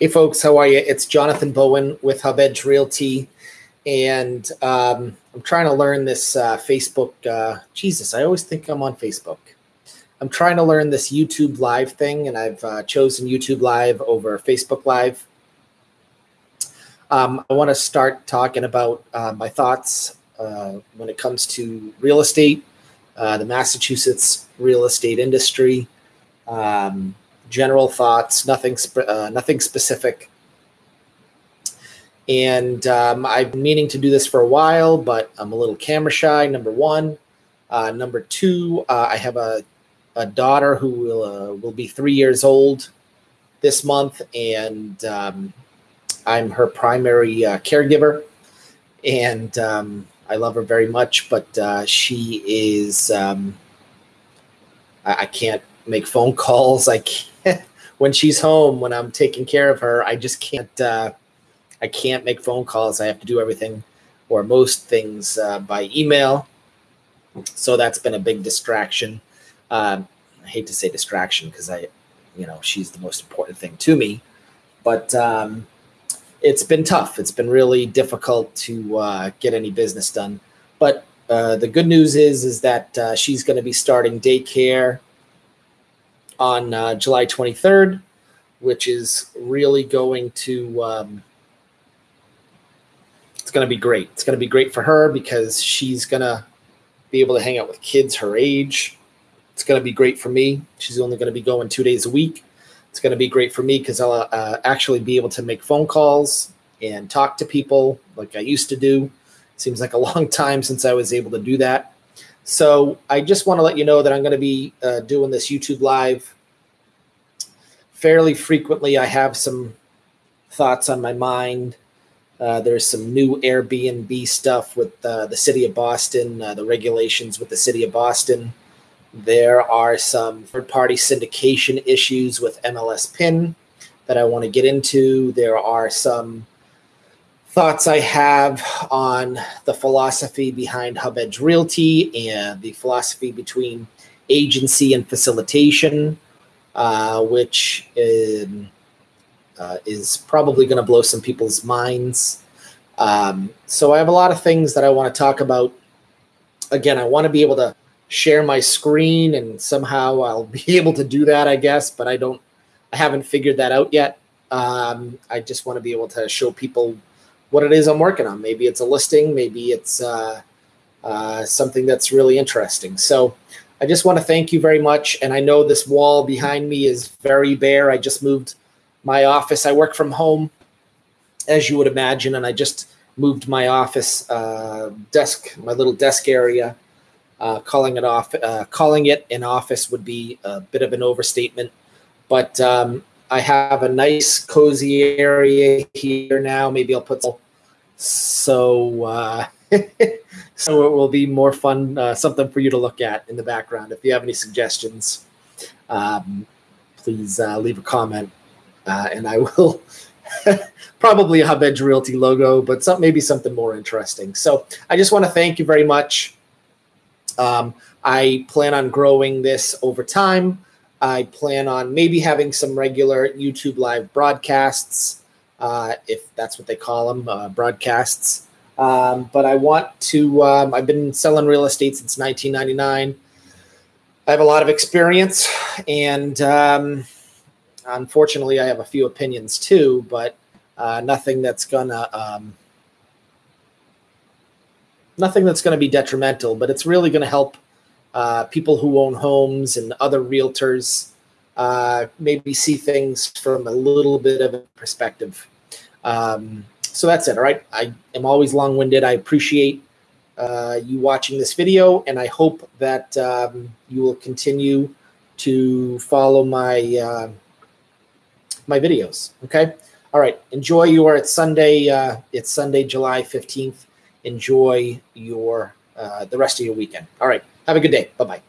Hey, folks, how are you? It's Jonathan Bowen with Hub Edge Realty, and um, I'm trying to learn this uh, Facebook. Uh, Jesus, I always think I'm on Facebook. I'm trying to learn this YouTube Live thing, and I've uh, chosen YouTube Live over Facebook Live. Um, I want to start talking about uh, my thoughts uh, when it comes to real estate, uh, the Massachusetts real estate industry. Um, general thoughts, nothing uh, nothing specific. And um, I've been meaning to do this for a while, but I'm a little camera shy. Number one, uh, number two, uh, I have a, a daughter who will uh, will be three years old this month, and um, I'm her primary uh, caregiver, and um, I love her very much. But uh, she is um, I, I can't make phone calls. I can't when she's home when I'm taking care of her. I just can't. Uh, I can't make phone calls. I have to do everything or most things uh, by email. So that's been a big distraction. Um, I hate to say distraction because I, you know, she's the most important thing to me. But um, it's been tough. It's been really difficult to uh, get any business done. But uh, the good news is, is that uh, she's going to be starting daycare on uh, July 23rd, which is really going to um, it's going to be great. It's going to be great for her because she's going to be able to hang out with kids her age. It's going to be great for me. She's only going to be going two days a week. It's going to be great for me because I'll uh, actually be able to make phone calls and talk to people like I used to do. Seems like a long time since I was able to do that. So I just want to let you know that I'm going to be uh, doing this YouTube live fairly frequently. I have some thoughts on my mind. Uh, there's some new Airbnb stuff with uh, the city of Boston, uh, the regulations with the city of Boston. There are some third party syndication issues with MLS PIN that I want to get into. There are some thoughts I have on the philosophy behind Hub Edge Realty and the philosophy between agency and facilitation, uh, which um, uh, is probably going to blow some people's minds. Um, so I have a lot of things that I want to talk about. Again, I want to be able to share my screen and somehow I'll be able to do that, I guess, but I don't, I haven't figured that out yet. Um, I just want to be able to show people what it is I'm working on. Maybe it's a listing, maybe it's uh, uh, something that's really interesting. So I just want to thank you very much. And I know this wall behind me is very bare. I just moved my office. I work from home, as you would imagine, and I just moved my office uh, desk, my little desk area. Uh, calling it off, uh, calling it an office would be a bit of an overstatement, but um, I have a nice cozy area here now. Maybe I'll put so uh, so it will be more fun, uh, something for you to look at in the background. If you have any suggestions, um, please uh, leave a comment, uh, and I will probably Hub Edge Realty logo, but some, maybe something more interesting. So I just want to thank you very much. Um, I plan on growing this over time. I plan on maybe having some regular YouTube live broadcasts, uh, if that's what they call them, uh, broadcasts. Um, but I want to, um, I've been selling real estate since 1999. I have a lot of experience, and um, unfortunately, I have a few opinions too, but uh, nothing that's gonna um, nothing that's gonna be detrimental. But it's really gonna help uh, people who own homes and other realtors uh, maybe see things from a little bit of a perspective. Um, so that's it. All right. I am always long winded. I appreciate uh, you watching this video, and I hope that um, you will continue to follow my uh, my videos. Okay. All right. Enjoy your. It's Sunday. Uh, it's Sunday, July fifteenth. Enjoy your uh, the rest of your weekend. All right. Have a good day. Bye bye.